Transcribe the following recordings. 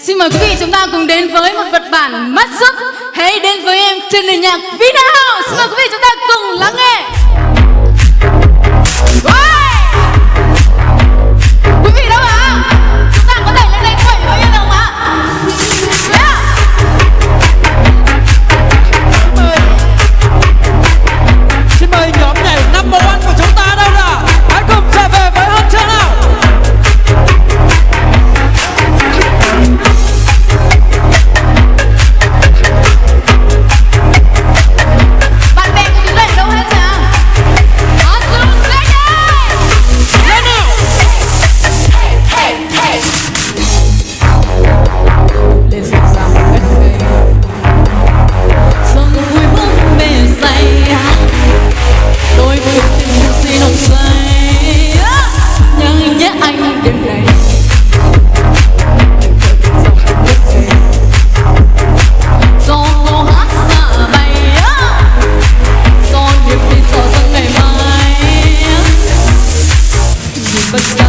Xin mời quý vị chúng ta cùng đến với một vật bản mắt sức Hãy đến với em trên nền nhạc Vinahouse Xin mời quý vị chúng ta cùng lắng nghe. but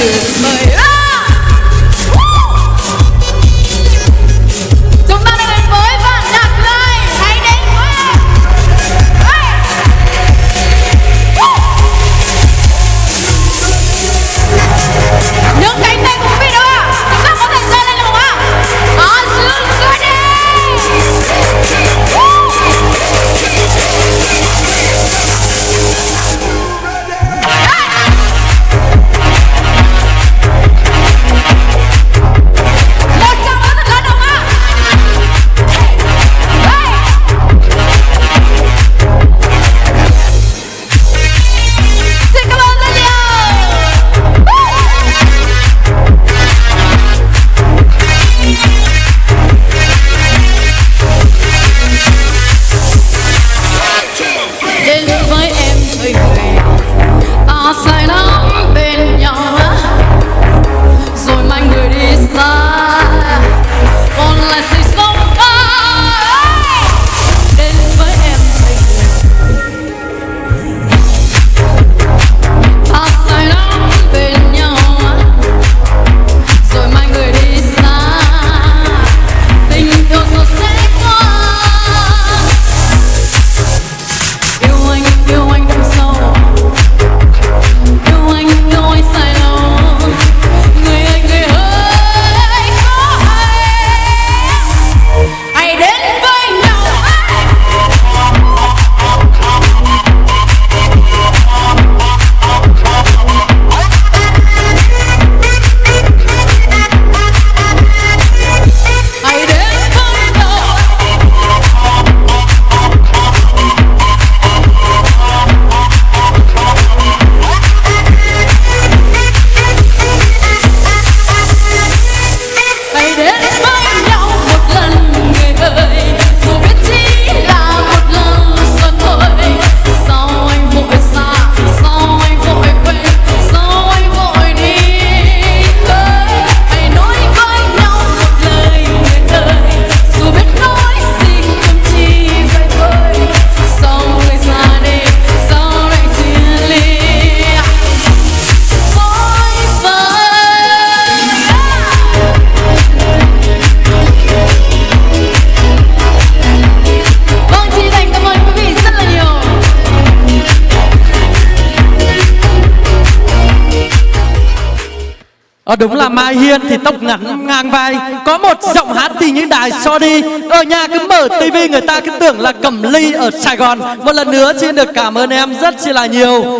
goodbye. Ờ đúng là Mai Hiên thì tóc ngắn, ngang vai. Có một giọng hát thì như đài so đi Ở nhà cứ mở tivi người ta cứ tưởng là Cẩm Ly ở Sài Gòn. Một lần nữa xin được cảm ơn em rất chi là nhiều.